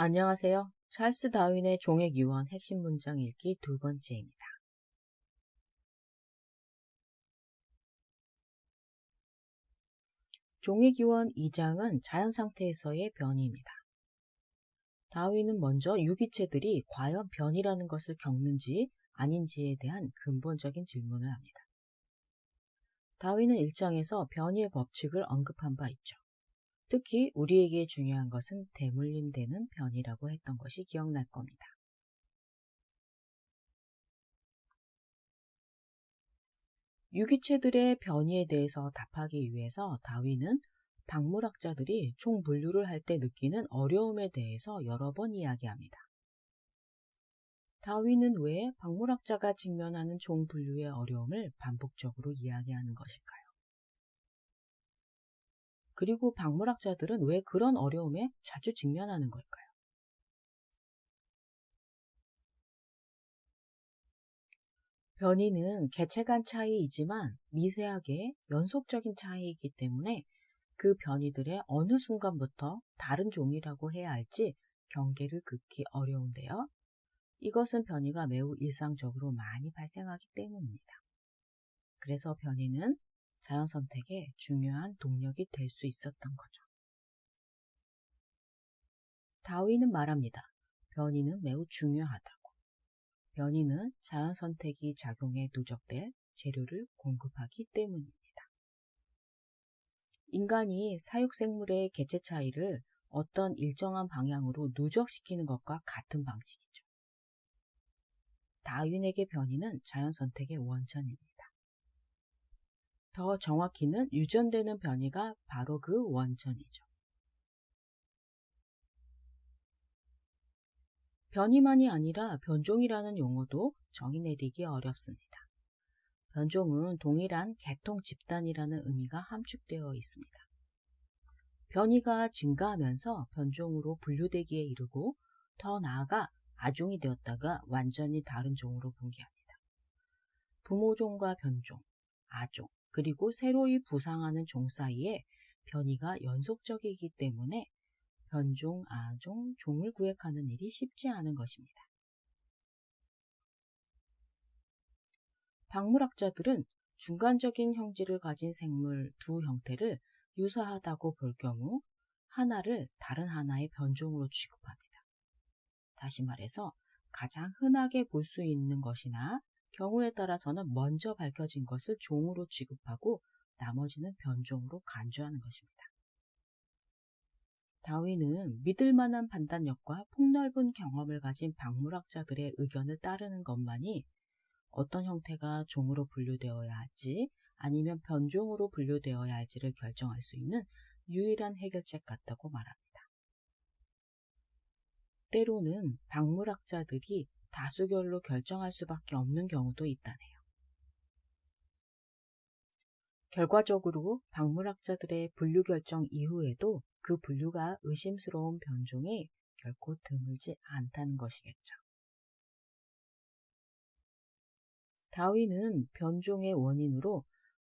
안녕하세요. 찰스 다윈의 종의 기원 핵심 문장 읽기 두 번째입니다. 종의 기원 2장은 자연 상태에서의 변이입니다. 다윈은 먼저 유기체들이 과연 변이라는 것을 겪는지 아닌지에 대한 근본적인 질문을 합니다. 다윈은 1장에서 변이의 법칙을 언급한 바 있죠. 특히 우리에게 중요한 것은 대물림되는 변이라고 했던 것이 기억날 겁니다. 유기체들의 변이에 대해서 답하기 위해서 다윈은 박물학자들이 총 분류를 할 때 느끼는 어려움에 대해서 여러 번 이야기합니다. 다윈은 왜 박물학자가 직면하는 종 분류의 어려움을 반복적으로 이야기하는 것일까요? 그리고 박물학자들은 왜 그런 어려움에 자주 직면하는 걸까요? 변이는 개체 간 차이이지만 미세하게 연속적인 차이이기 때문에 그 변이들의 어느 순간부터 다른 종이라고 해야 할지 경계를 긋기 어려운데요. 이것은 변이가 매우 일상적으로 많이 발생하기 때문입니다. 그래서 변이는 자연 선택의 중요한 동력이 될 수 있었던 거죠. 다윈은 말합니다. 변이는 매우 중요하다고. 변이는 자연 선택이 작용해 누적될 재료를 공급하기 때문입니다. 인간이 사육생물의 개체 차이를 어떤 일정한 방향으로 누적시키는 것과 같은 방식이죠. 다윈에게 변이는 자연 선택의 원천입니다. 더 정확히는 유전되는 변이가 바로 그 원천이죠. 변이만이 아니라 변종이라는 용어도 정의 내리기 어렵습니다. 변종은 동일한 개통 집단이라는 의미가 함축되어 있습니다. 변이가 증가하면서 변종으로 분류되기에 이르고 더 나아가 아종이 되었다가 완전히 다른 종으로 분기합니다. 부모종과 변종, 아종, 그리고 새로이 부상하는 종 사이에 변이가 연속적이기 때문에 변종, 아종, 종을 구획하는 일이 쉽지 않은 것입니다. 박물학자들은 중간적인 형질을 가진 생물 두 형태를 유사하다고 볼 경우 하나를 다른 하나의 변종으로 취급합니다. 다시 말해서 가장 흔하게 볼 수 있는 것이나 경우에 따라서는 먼저 밝혀진 것을 종으로 취급하고 나머지는 변종으로 간주하는 것입니다. 다윈은 믿을 만한 판단력과 폭넓은 경험을 가진 박물학자들의 의견을 따르는 것만이 어떤 형태가 종으로 분류되어야 할지 아니면 변종으로 분류되어야 할지를 결정할 수 있는 유일한 해결책 같다고 말합니다. 때로는 박물학자들이 다수결로 결정할 수밖에 없는 경우도 있다네요. 결과적으로 박물학자들의 분류 결정 이후에도 그 분류가 의심스러운 변종이 결코 드물지 않다는 것이겠죠. 다윈은 변종의 원인으로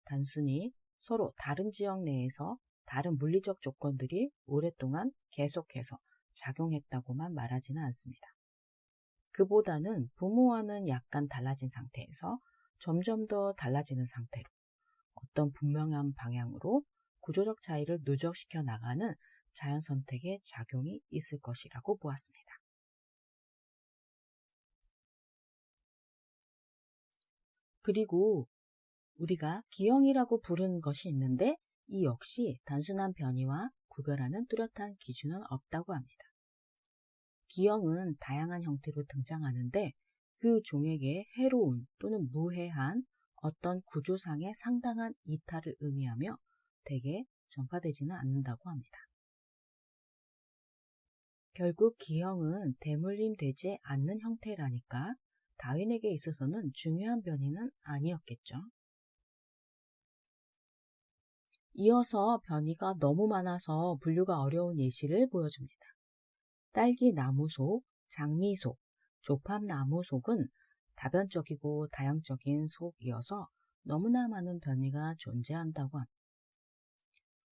단순히 서로 다른 지역 내에서 다른 물리적 조건들이 오랫동안 계속해서 작용했다고만 말하지는 않습니다. 그보다는 부모와는 약간 달라진 상태에서 점점 더 달라지는 상태로 어떤 분명한 방향으로 구조적 차이를 누적시켜 나가는 자연 선택의 작용이 있을 것이라고 보았습니다. 그리고 우리가 기형이라고 부르는 것이 있는데 이 역시 단순한 변이와 구별하는 뚜렷한 기준은 없다고 합니다. 기형은 다양한 형태로 등장하는데 그 종에게 해로운 또는 무해한 어떤 구조상의 상당한 이탈을 의미하며 대개 전파되지는 않는다고 합니다. 결국 기형은 대물림 되지 않는 형태라니까 다윈에게 있어서는 중요한 변이는 아니었겠죠. 이어서 변이가 너무 많아서 분류가 어려운 예시를 보여줍니다. 딸기 나무속, 장미속, 조팝나무속은 다변적이고 다양적인 속이어서 너무나 많은 변이가 존재한다고 합니다.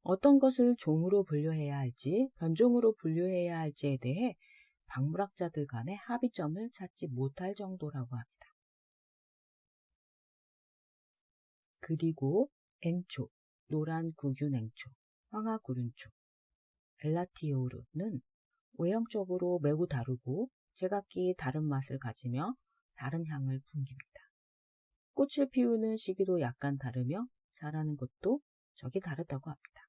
어떤 것을 종으로 분류해야 할지, 변종으로 분류해야 할지에 대해 박물학자들 간의 합의점을 찾지 못할 정도라고 합니다. 그리고 앵초, 노란 구균 앵초, 황화 구륜초, 엘라티오르는 외형적으로 매우 다르고 제각기 다른 맛을 가지며 다른 향을 풍깁니다. 꽃을 피우는 시기도 약간 다르며 자라는 것도 적이 다르다고 합니다.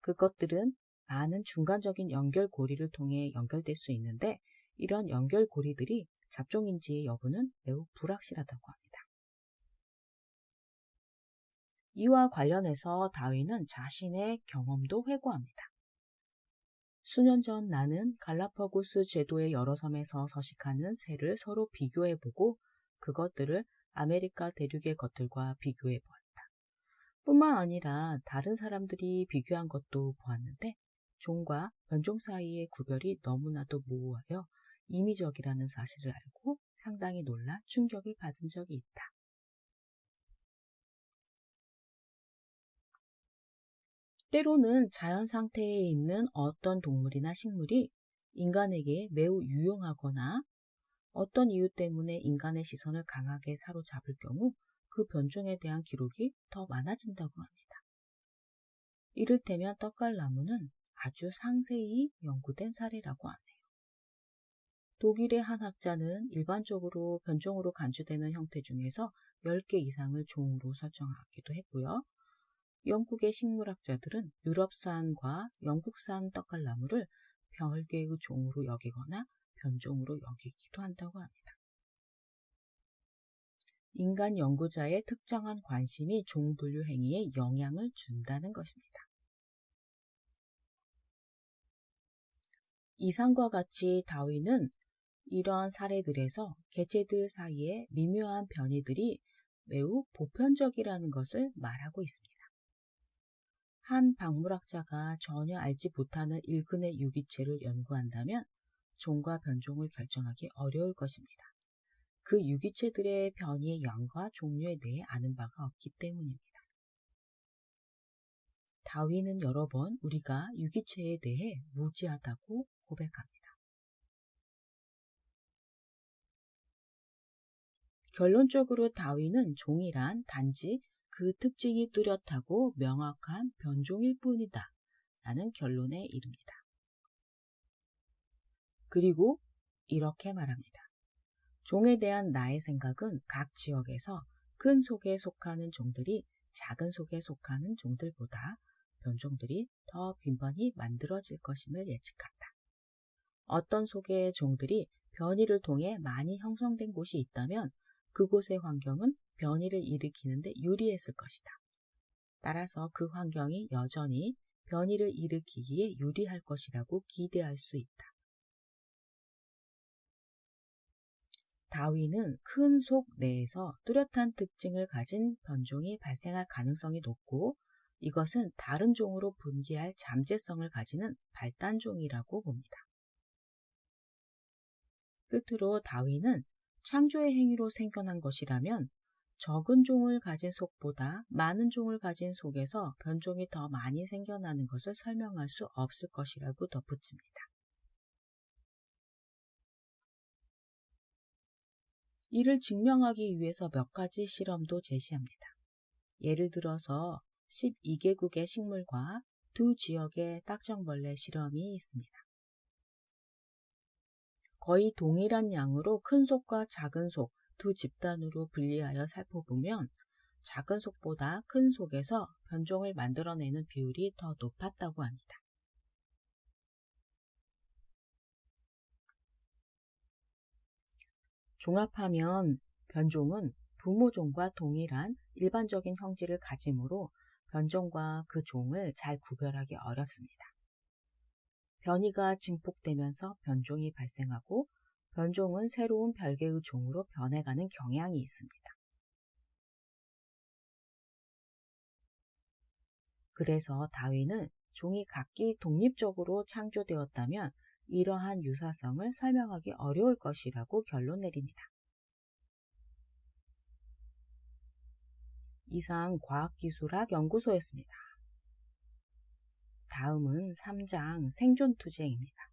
그것들은 많은 중간적인 연결고리를 통해 연결될 수 있는데 이런 연결고리들이 잡종인지의 여부는 매우 불확실하다고 합니다. 이와 관련해서 다윈은 자신의 경험도 회고합니다. 수년 전 나는 갈라파고스 제도의 여러 섬에서 서식하는 새를 서로 비교해보고 그것들을 아메리카 대륙의 것들과 비교해보았다. 뿐만 아니라 다른 사람들이 비교한 것도 보았는데 종과 변종 사이의 구별이 너무나도 모호하여 임의적이라는 사실을 알고 상당히 놀라 충격을 받은 적이 있다. 때로는 자연 상태에 있는 어떤 동물이나 식물이 인간에게 매우 유용하거나 어떤 이유 때문에 인간의 시선을 강하게 사로잡을 경우 그 변종에 대한 기록이 더 많아진다고 합니다. 이를테면 떡갈나무는 아주 상세히 연구된 사례라고 하네요. 독일의 한 학자는 일반적으로 변종으로 간주되는 형태 중에서 10개 이상을 종으로 설정하기도 했고요. 영국의 식물학자들은 유럽산과 영국산 떡갈나무를 별개의 종으로 여기거나 변종으로 여기기도 한다고 합니다. 인간 연구자의 특정한 관심이 종분류 행위에 영향을 준다는 것입니다. 이상과 같이 다윈은 이러한 사례들에서 개체들 사이에 미묘한 변이들이 매우 보편적이라는 것을 말하고 있습니다. 한 박물학자가 전혀 알지 못하는 일근의 유기체를 연구한다면 종과 변종을 결정하기 어려울 것입니다. 그 유기체들의 변이의 양과 종류에 대해 아는 바가 없기 때문입니다. 다윈은 여러 번 우리가 유기체에 대해 무지하다고 고백합니다. 결론적으로 다윈은 종이란 단지 그 특징이 뚜렷하고 명확한 변종일 뿐이다. 라는 결론에 이릅니다. 그리고 이렇게 말합니다. 종에 대한 나의 생각은 각 지역에서 큰 속에 속하는 종들이 작은 속에 속하는 종들보다 변종들이 더 빈번히 만들어질 것임을 예측한다. 어떤 속의 종들이 변이를 통해 많이 형성된 곳이 있다면 그곳의 환경은 변이를 일으키는데 유리했을 것이다. 따라서 그 환경이 여전히 변이를 일으키기에 유리할 것이라고 기대할 수 있다. 다윈은 큰 속 내에서 뚜렷한 특징을 가진 변종이 발생할 가능성이 높고 이것은 다른 종으로 분기할 잠재성을 가지는 발단종이라고 봅니다. 끝으로 다윈은 창조의 행위로 생겨난 것이라면 적은 종을 가진 속보다 많은 종을 가진 속에서 변종이 더 많이 생겨나는 것을 설명할 수 없을 것이라고 덧붙입니다. 이를 증명하기 위해서 몇 가지 실험도 제시합니다. 예를 들어서 12개국의 식물과 두 지역의 딱정벌레 실험이 있습니다. 거의 동일한 양으로 큰 속과 작은 속 두 집단으로 분리하여 살펴보면 작은 속보다 큰 속에서 변종을 만들어내는 비율이 더 높았다고 합니다. 종합하면 변종은 부모종과 동일한 일반적인 형질을 가지므로 변종과 그 종을 잘 구별하기 어렵습니다. 변이가 증폭되면서 변종이 발생하고 변종은 새로운 별개의 종으로 변해가는 경향이 있습니다. 그래서 다윈은 종이 각기 독립적으로 창조되었다면 이러한 유사성을 설명하기 어려울 것이라고 결론 내립니다. 이상 과학기술학 연구소였습니다. 다음은 3장 생존투쟁입니다.